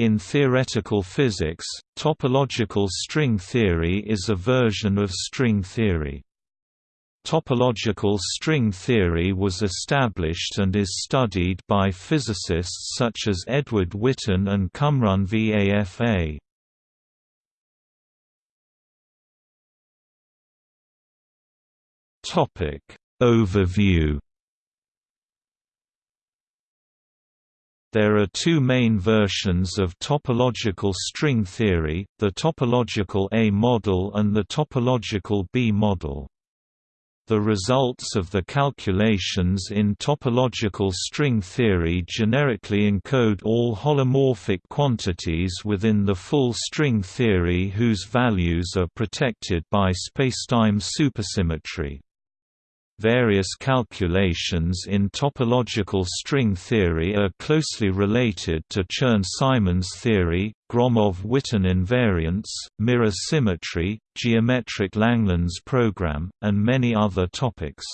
In theoretical physics, topological string theory is a version of string theory. Topological string theory was established and is studied by physicists such as Edward Witten and Cumrun Vafa. Topic Overview There are two main versions of topological string theory, the topological A model and the topological B model. The results of the calculations in topological string theory generically encode all holomorphic quantities within the full string theory whose values are protected by spacetime supersymmetry. Various calculations in topological string theory are closely related to Chern-Simons theory, Gromov-Witten invariants, mirror symmetry, geometric Langlands program, and many other topics.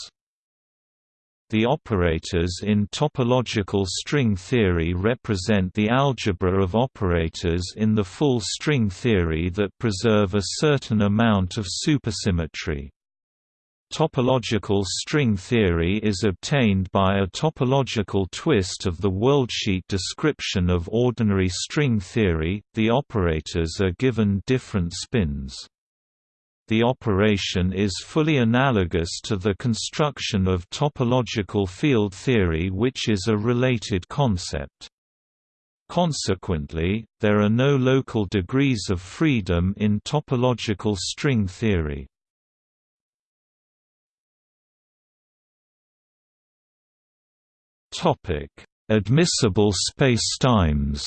The operators in topological string theory represent the algebra of operators in the full string theory that preserve a certain amount of supersymmetry. Topological string theory is obtained by a topological twist of the worldsheet description of ordinary string theory, the operators are given different spins. The operation is fully analogous to the construction of topological field theory which is a related concept. Consequently, there are no local degrees of freedom in topological string theory. Topic: Admissible spacetimes.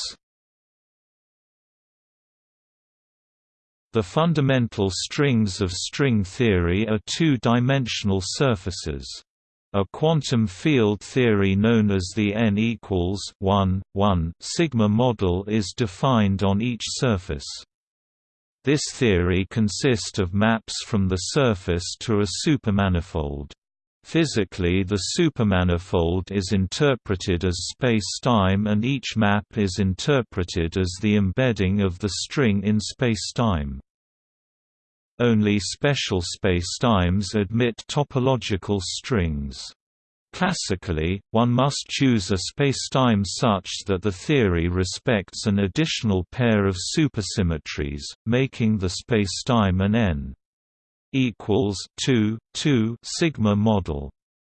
The fundamental strings of string theory are two-dimensional surfaces. A quantum field theory known as the n equals 1, 1 sigma model is defined on each surface. This theory consists of maps from the surface to a supermanifold. Physically the supermanifold is interpreted as space-time and each map is interpreted as the embedding of the string in space-time. Only special spacetimes admit topological strings. Classically, one must choose a spacetime such that the theory respects an additional pair of supersymmetries, making the spacetime an n equals 2 2 sigma model.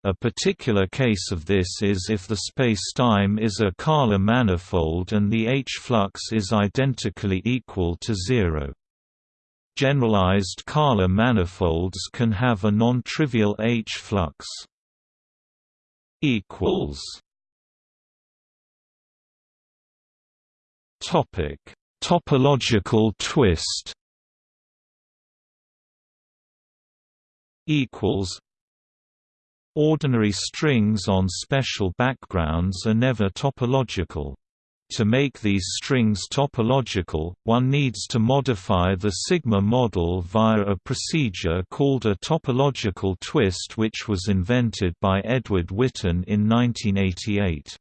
A particular case of this is if the spacetime is a Kähler manifold and the H-flux is identically equal to zero. Generalized Kähler manifolds can have a non-trivial H-flux. Topological twist equals Ordinary strings on special backgrounds are never topological. To make these strings topological, one needs to modify the sigma model via a procedure called a topological twist which was invented by Edward Witten in 1988.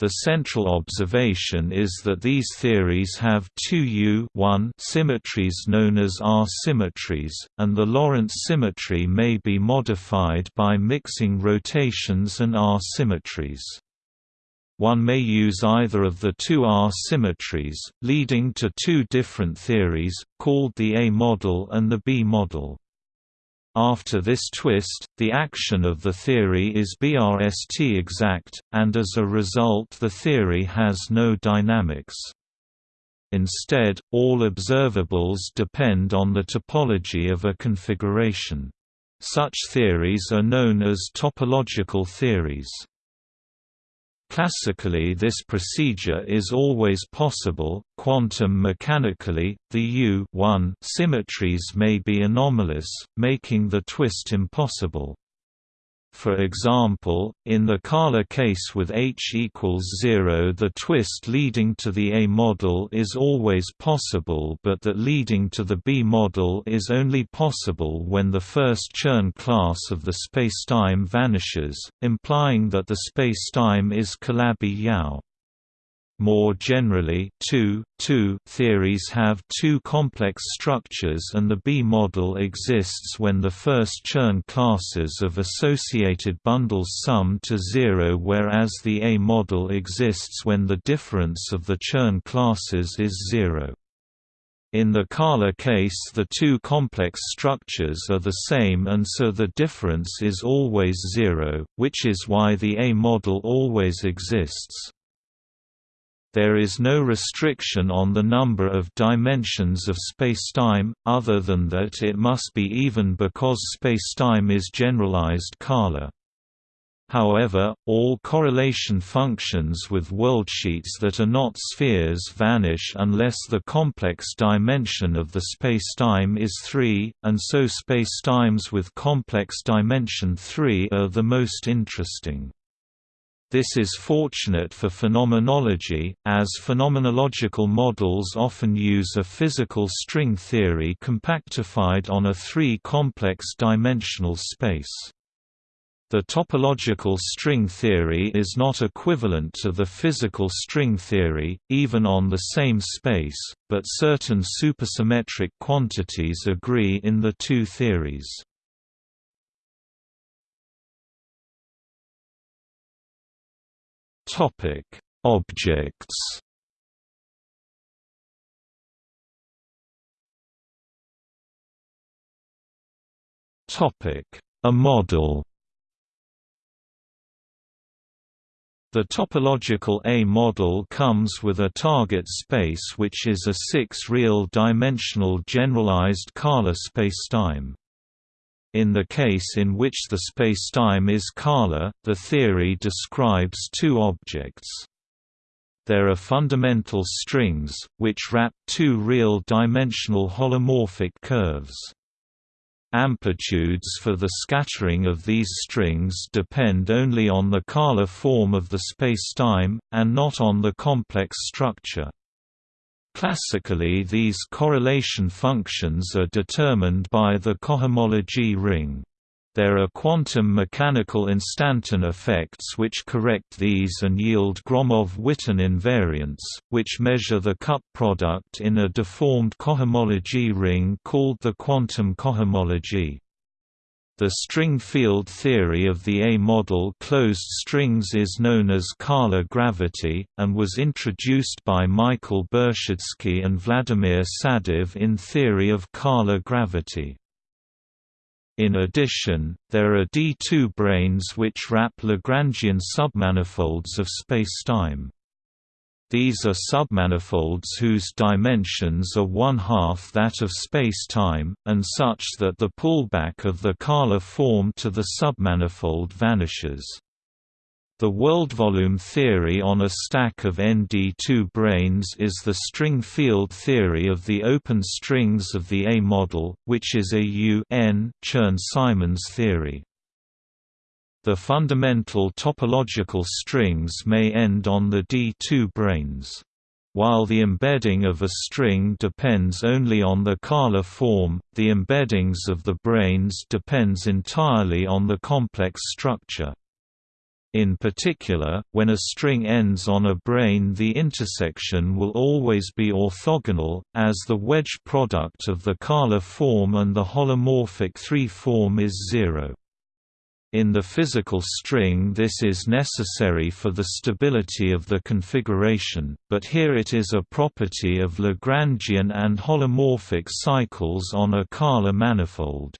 The central observation is that these theories have two U symmetries known as R symmetries, and the Lorentz symmetry may be modified by mixing rotations and R symmetries. One may use either of the two R symmetries, leading to two different theories, called the A model and the B model. After this twist, the action of the theory is BRST exact, and as a result the theory has no dynamics. Instead, all observables depend on the topology of a configuration. Such theories are known as topological theories. Classically this procedure is always possible, quantum mechanically, the U symmetries may be anomalous, making the twist impossible. For example, in the Kähler case with H equals 0 the twist leading to the A model is always possible but that leading to the B model is only possible when the first Chern class of the spacetime vanishes, implying that the spacetime is Calabi-Yau. More generally, two, two theories have two complex structures and the B model exists when the first Chern classes of associated bundles sum to zero whereas the A model exists when the difference of the Chern classes is zero. In the Kähler case the two complex structures are the same and so the difference is always zero, which is why the A model always exists. There is no restriction on the number of dimensions of spacetime, other than that it must be even because spacetime is generalized Kähler. However, all correlation functions with worldsheets that are not spheres vanish unless the complex dimension of the spacetime is 3, and so spacetimes with complex dimension 3 are the most interesting. This is fortunate for phenomenology, as phenomenological models often use a physical string theory compactified on a three-complex dimensional space. The topological string theory is not equivalent to the physical string theory, even on the same space, but certain supersymmetric quantities agree in the two theories. Topic: Objects. Topic: A model. The topological A model comes with a target space which is a six-real dimensional generalized Kähler spacetime. In the case in which the spacetime is Kähler, the theory describes two objects. There are fundamental strings, which wrap two real-dimensional holomorphic curves. Amplitudes for the scattering of these strings depend only on the Kähler form of the spacetime, and not on the complex structure. Classically these correlation functions are determined by the cohomology ring. There are quantum mechanical instanton effects which correct these and yield Gromov-Witten invariants, which measure the cup product in a deformed cohomology ring called the quantum cohomology. The string field theory of the A-model closed strings is known as Kähler gravity, and was introduced by Michael Bershadsky and Vladimir Sadov in Theory of Kähler gravity. In addition, there are D2 branes which wrap Lagrangian submanifolds of spacetime. These are submanifolds whose dimensions are one-half that of space-time, and such that the pullback of the Kähler form to the submanifold vanishes. The world volume theory on a stack of ND2 branes is the string field theory of the open strings of the A model, which is a U-N Chern-Simons theory. The fundamental topological strings may end on the D2 branes. While the embedding of a string depends only on the Kähler form, the embeddings of the branes depends entirely on the complex structure. In particular, when a string ends on a brane the intersection will always be orthogonal, as the wedge product of the Kähler form and the holomorphic 3 form is zero. In the physical string this is necessary for the stability of the configuration, but here it is a property of Lagrangian and holomorphic cycles on a Kähler manifold.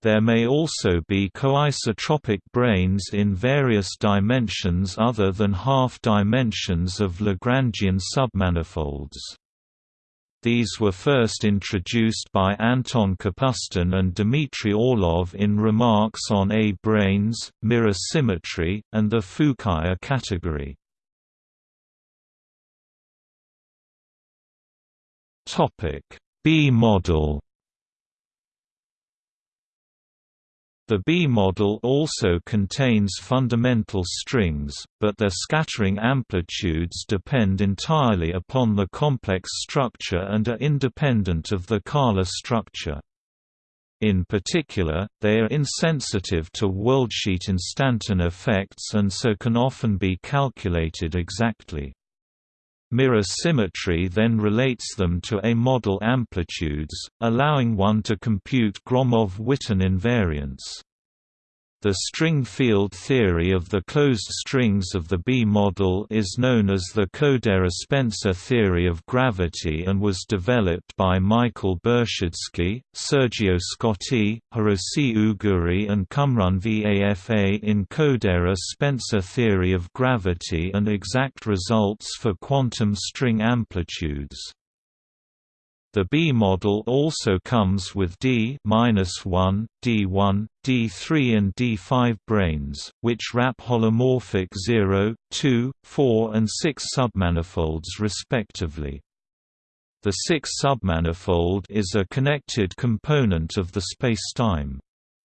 There may also be coisotropic branes in various dimensions other than half dimensions of Lagrangian submanifolds. These were first introduced by Anton Kapustin and Dmitry Orlov in remarks on A branes, mirror symmetry, and the Fukaya category. B model The B model also contains fundamental strings, but their scattering amplitudes depend entirely upon the complex structure and are independent of the Kähler structure. In particular, they are insensitive to worldsheet instanton effects and so can often be calculated exactly. Mirror symmetry then relates them to A-model amplitudes, allowing one to compute Gromov-Witten invariants. The string field theory of the closed strings of the B model is known as the Kodaira-Spencer theory of gravity and was developed by Michael Bershadsky, Sergio Cecotti, Hirosi Ooguri and Cumrun Vafa in Kodaira-Spencer theory of gravity and exact results for quantum string amplitudes. The B model also comes with D-1, D1, D3 and D5 branes, which wrap holomorphic 0, 2, 4 and 6 submanifolds respectively. The 6 submanifold is a connected component of the spacetime.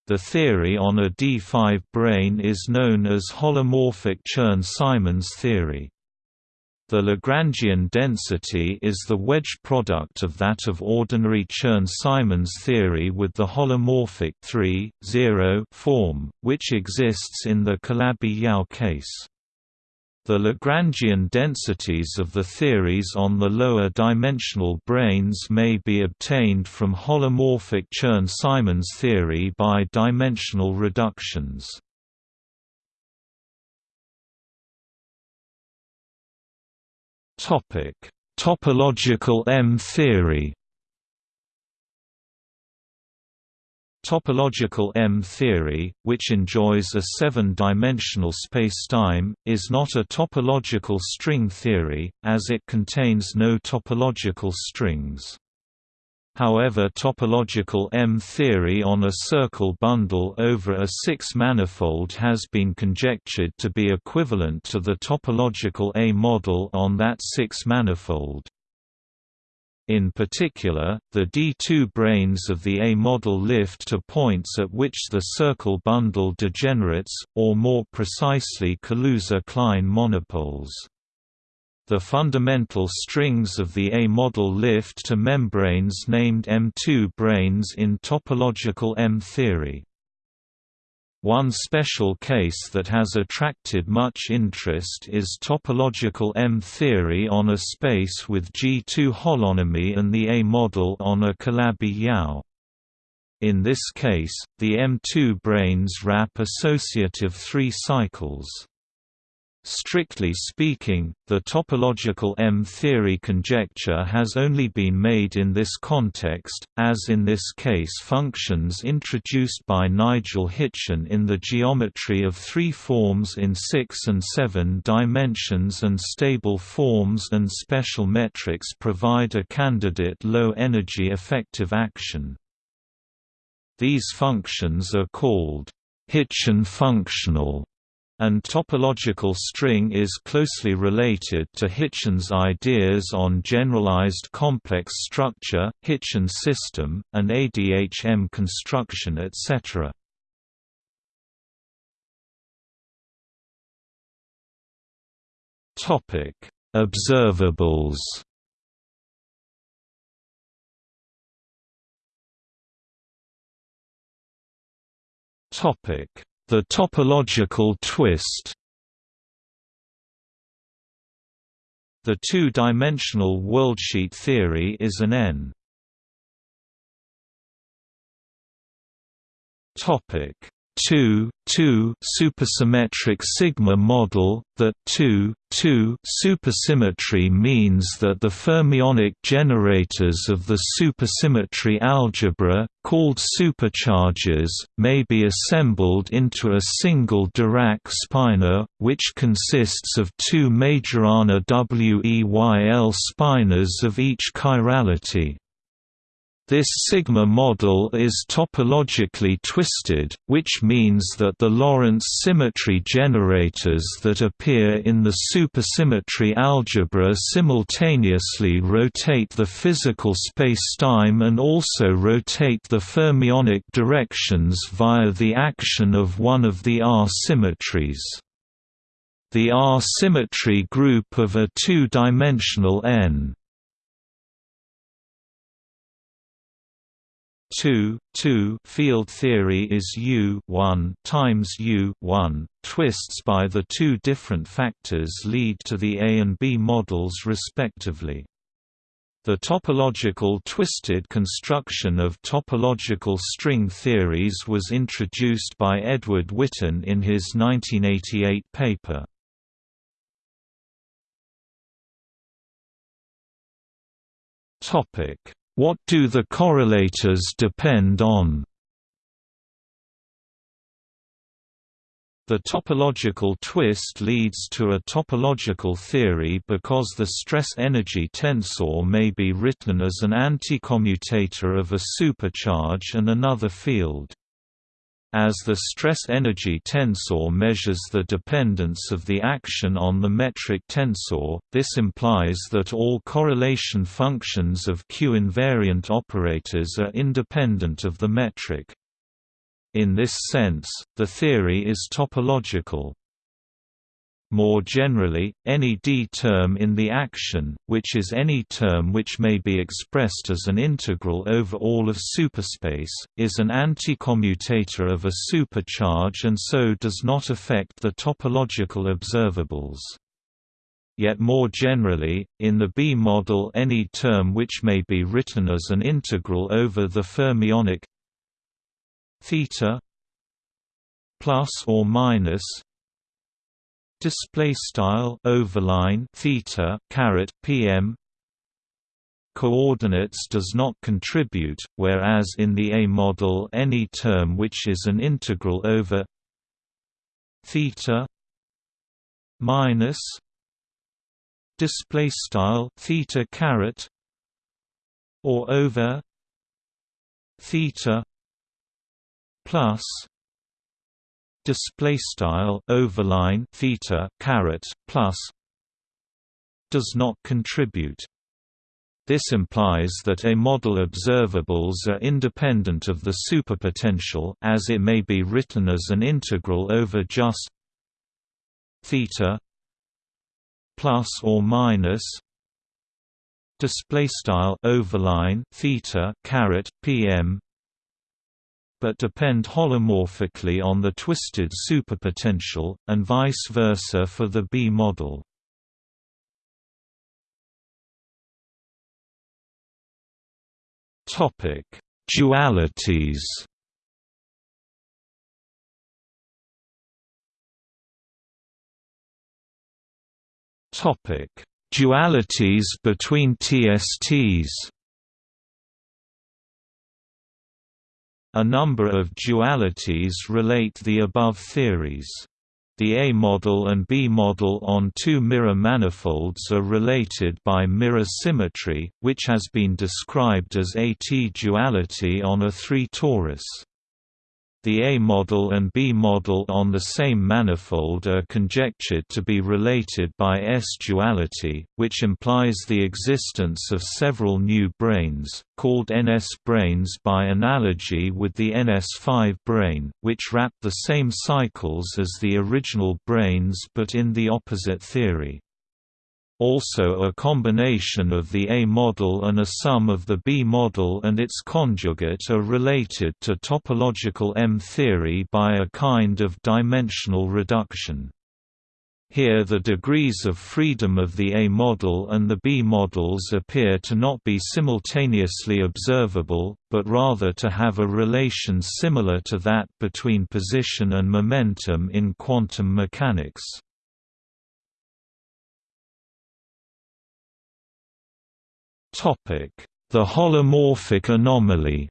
The theory on a D5 brane is known as holomorphic Chern-Simons theory. The Lagrangian density is the wedge product of that of ordinary Chern-Simons theory with the holomorphic 3, 0 form, which exists in the Calabi-Yau case. The Lagrangian densities of the theories on the lower dimensional branes may be obtained from holomorphic Chern-Simons theory by dimensional reductions. Topic: Topological M-theory. Topological M-theory, which enjoys a seven-dimensional spacetime, is not a topological string theory, as it contains no topological strings. However topological M-theory on a circle bundle over a six-manifold has been conjectured to be equivalent to the topological A-model on that six-manifold. In particular, the D2 branes of the A-model lift to points at which the circle bundle degenerates, or more precisely Kaluza-Klein monopoles. The fundamental strings of the A-model lift to membranes named M2 branes in topological M-theory. One special case that has attracted much interest is topological M-theory on a space with G2 holonomy and the A-model on a Calabi-Yau. In this case, the M2 branes wrap associative three cycles. Strictly speaking, the topological M-theory conjecture has only been made in this context, as in this case functions introduced by Nigel Hitchin in the geometry of three forms in six and seven dimensions and stable forms and special metrics provide a candidate low-energy effective action. These functions are called Hitchin functional and topological string is closely related to Hitchin's ideas on generalized complex structure, Hitchin system, and ADHM construction etc. Observables Topic the topological twist The two-dimensional worldsheet theory is an n. Topic 2, 2 supersymmetric sigma model, that 2, 2 supersymmetry means that the fermionic generators of the supersymmetry algebra, called supercharges, may be assembled into a single Dirac spinor, which consists of two Majorana WEYL spinors of each chirality. This sigma model is topologically twisted, which means that the Lorentz symmetry generators that appear in the supersymmetry algebra simultaneously rotate the physical spacetime and also rotate the fermionic directions via the action of one of the R symmetries. The R symmetry group of a two-dimensional N 2 2 field theory is U 1 times U 1 twists by the two different factors lead to the A and B models respectively. The topological twisted construction of topological string theories was introduced by Edward Witten in his 1988 paper. Topic what do the correlators depend on? The topological twist leads to a topological theory because the stress-energy tensor may be written as an anticommutator of a supercharge and another field. As the stress-energy tensor measures the dependence of the action on the metric tensor, this implies that all correlation functions of Q-invariant operators are independent of the metric. In this sense, the theory is topological. More generally, any D term in the action, which is any term which may be expressed as an integral over all of superspace, is an anticommutator of a supercharge and so does not affect the topological observables. Yet more generally, in the B model any term which may be written as an integral over the fermionic theta plus or minus display style overline theta caret pm coordinates does not contribute whereas in the a model any term which is an integral over theta minus display style theta caret or over theta plus display style overline theta caret plus does not contribute. This implies that A model observables are independent of the superpotential as it may be written as an integral over just theta plus or minus display style overline theta caret pm but depend holomorphically on the twisted superpotential, and vice versa for the B model. Dualities Topic: Dualities between TSTs A number of dualities relate the above theories. The A model and B model on two mirror manifolds are related by mirror symmetry, which has been described as AT duality on a 3 torus. The A model and B model on the same manifold are conjectured to be related by S-duality, which implies the existence of several new branes, called NS branes by analogy with the NS5 brane, which wrap the same cycles as the original branes but in the opposite theory. Also a combination of the A model and a sum of the B model and its conjugate are related to topological M theory by a kind of dimensional reduction. Here the degrees of freedom of the A model and the B models appear to not be simultaneously observable, but rather to have a relation similar to that between position and momentum in quantum mechanics. The holomorphic anomaly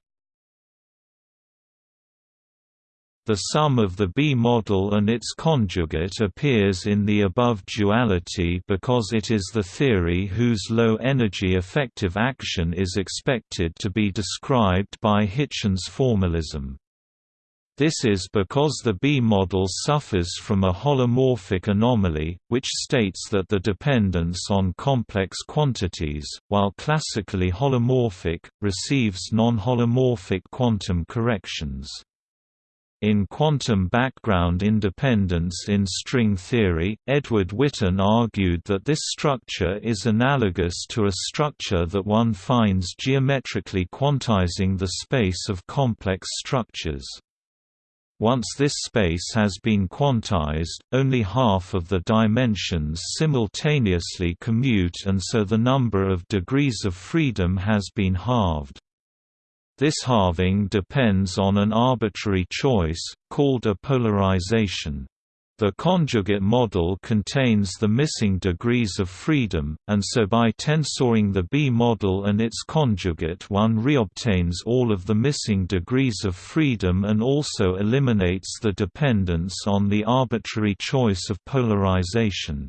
The sum of the B model and its conjugate appears in the above duality because it is the theory whose low-energy effective action is expected to be described by Hitchin's formalism. This is because the B model suffers from a holomorphic anomaly, which states that the dependence on complex quantities, while classically holomorphic, receives non-holomorphic quantum corrections. In quantum background independence in string theory, Edward Witten argued that this structure is analogous to a structure that one finds geometrically quantizing the space of complex structures. Once this space has been quantized, only half of the dimensions simultaneously commute and so the number of degrees of freedom has been halved. This halving depends on an arbitrary choice, called a polarization. The conjugate model contains the missing degrees of freedom, and so by tensoring the B model and its conjugate one reobtains all of the missing degrees of freedom and also eliminates the dependence on the arbitrary choice of polarization.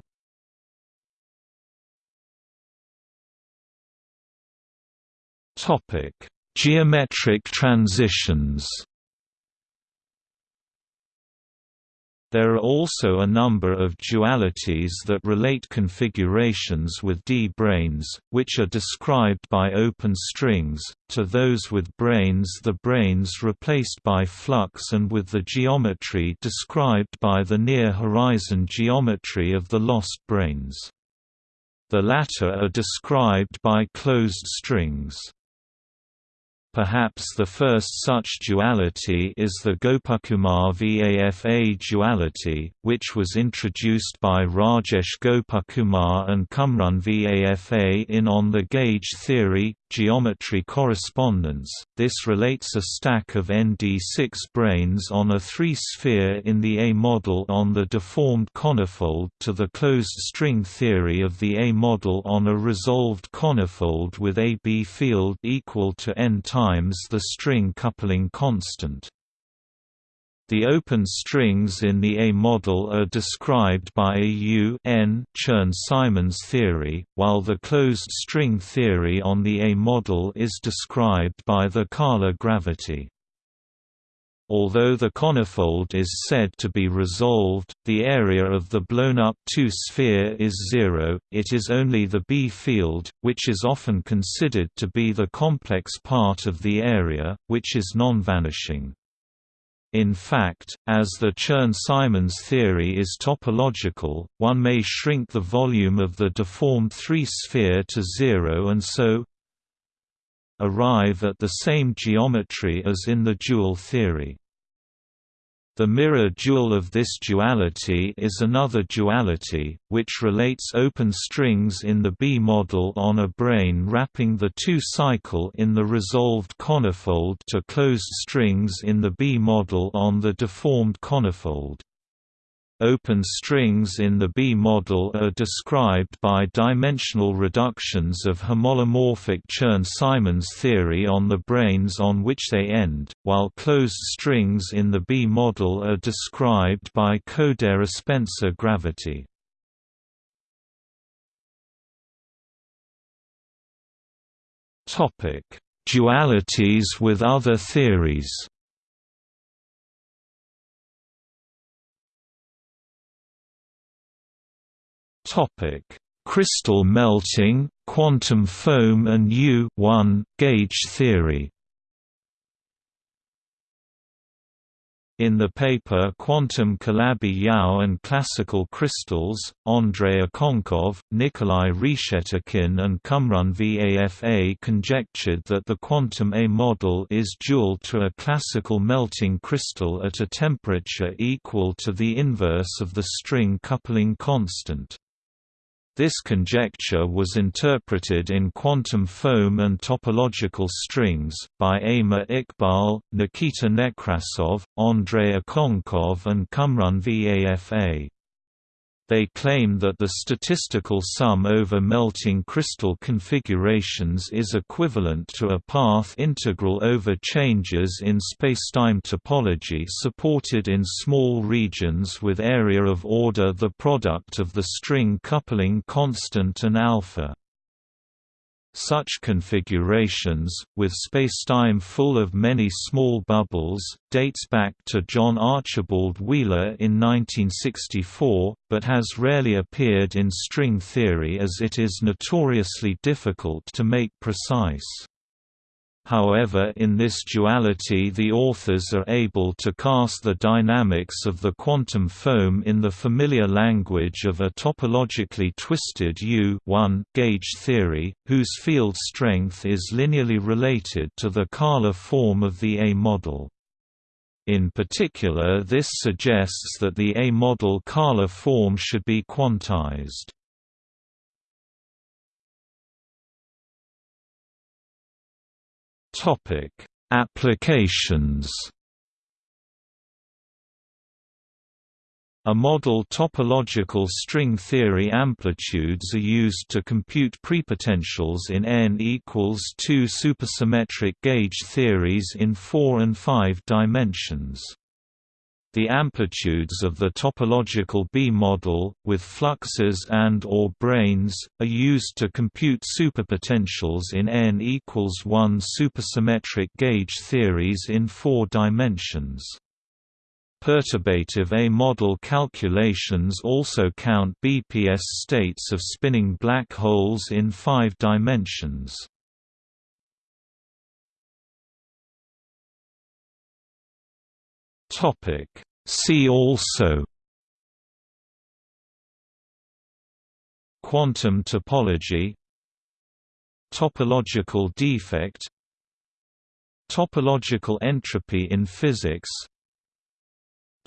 Geometric transitions There are also a number of dualities that relate configurations with D-branes, which are described by open strings, to those with branes the branes replaced by flux and with the geometry described by the near-horizon geometry of the lost branes. The latter are described by closed strings. Perhaps the first such duality is the Gopakumar VAFA duality, which was introduced by Rajesh Gopakumar and Cumrun VAFA in On the Gauge Theory, Geometry Correspondence. This relates a stack of ND6 branes on a three-sphere in the A model on the deformed conifold to the closed string theory of the A model on a resolved conifold with a B field equal to n times the string coupling constant. The open strings in the A model are described by a U n Chern-Simons theory, while the closed string theory on the A model is described by the Kähler gravity. Although the conifold is said to be resolved, the area of the blown-up 2-sphere is zero, it is only the B field, which is often considered to be the complex part of the area, which is non-vanishing. In fact, as the Chern-Simons theory is topological, one may shrink the volume of the deformed three-sphere to zero and so arrive at the same geometry as in the dual theory. The mirror dual of this duality is another duality, which relates open strings in the B model on a brane wrapping the 2 cycle in the resolved conifold to closed strings in the B model on the deformed conifold. Open strings in the B model are described by dimensional reductions of homolomorphic Chern-Simons theory on the branes on which they end, while closed strings in the B model are described by Kodaira-Spencer gravity. Dualities with other theories Topic: Crystal melting, quantum foam and U gauge theory. In the paper Quantum Calabi-Yau and Classical Crystals, Andrei Okounkov, Nikolai Reshetikhin and Cumrun VAFA conjectured that the quantum A model is dual to a classical melting crystal at a temperature equal to the inverse of the string coupling constant. This conjecture was interpreted in quantum foam and topological strings, by Amer Iqbal, Nikita Nekrasov, Andrei Okounkov and Cumrun Vafa. They claim that the statistical sum over melting crystal configurations is equivalent to a path integral over changes in spacetime topology supported in small regions with area of order the product of the string coupling constant and alpha. Such configurations, with spacetime full of many small bubbles, dates back to John Archibald Wheeler in 1964, but has rarely appeared in string theory as it is notoriously difficult to make precise. However in this duality the authors are able to cast the dynamics of the quantum foam in the familiar language of a topologically twisted U gauge theory, whose field strength is linearly related to the Kähler form of the A model. In particular this suggests that the A-model Kähler form should be quantized. Applications A model topological string theory amplitudes are used to compute prepotentials in n equals 2 supersymmetric gauge theories in 4 and 5 dimensions. The amplitudes of the topological B model, with fluxes and or branes, are used to compute superpotentials in n equals 1 supersymmetric gauge theories in 4 dimensions. Perturbative A-model calculations also count BPS states of spinning black holes in five dimensions. See also Quantum topology Topological defect Topological entropy in physics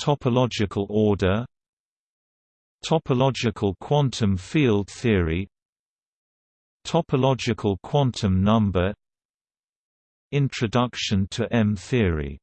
Topological order Topological quantum field theory Topological quantum number Introduction to M-theory